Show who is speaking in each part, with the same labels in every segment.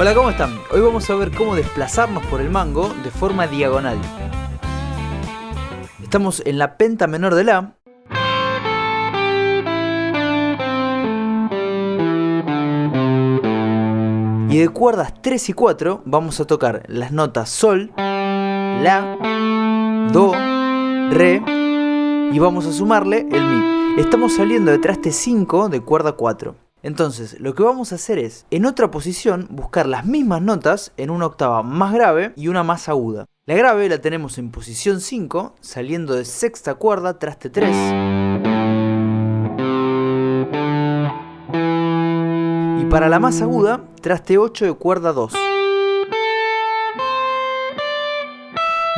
Speaker 1: Hola, ¿cómo están? Hoy vamos a ver cómo desplazarnos por el mango de forma diagonal. Estamos en la penta menor de La. Y de cuerdas 3 y 4 vamos a tocar las notas Sol, La, Do, Re y vamos a sumarle el Mi. Estamos saliendo de traste 5 de cuerda 4. Entonces, lo que vamos a hacer es, en otra posición, buscar las mismas notas en una octava más grave y una más aguda. La grave la tenemos en posición 5, saliendo de sexta cuerda, traste 3. Y para la más aguda, traste 8 de cuerda 2.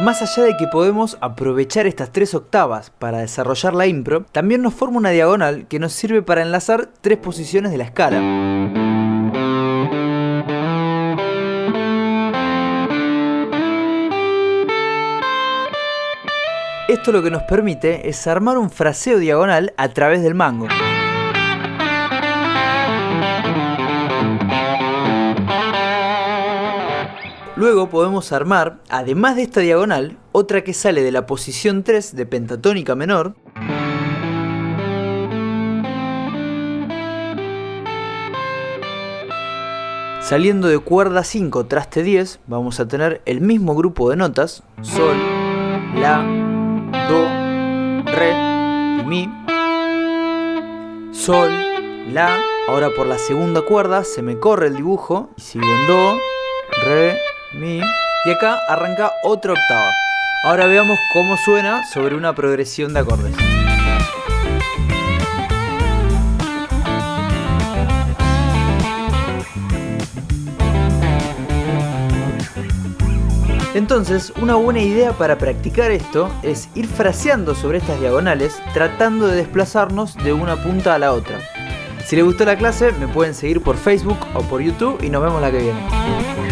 Speaker 1: Más allá de que podemos aprovechar estas tres octavas para desarrollar la impro, también nos forma una diagonal que nos sirve para enlazar tres posiciones de la escala. Esto lo que nos permite es armar un fraseo diagonal a través del mango. Luego podemos armar, además de esta diagonal, otra que sale de la posición 3 de pentatónica menor, Saliendo de cuerda 5 traste 10 vamos a tener el mismo grupo de notas, Sol, La, Do, Re y Mi. Sol, La, ahora por la segunda cuerda se me corre el dibujo y sigo en Do, Re, y acá arranca otra octava. Ahora veamos cómo suena sobre una progresión de acordes. Entonces, una buena idea para practicar esto es ir fraseando sobre estas diagonales tratando de desplazarnos de una punta a la otra. Si les gustó la clase, me pueden seguir por Facebook o por YouTube y nos vemos la que viene.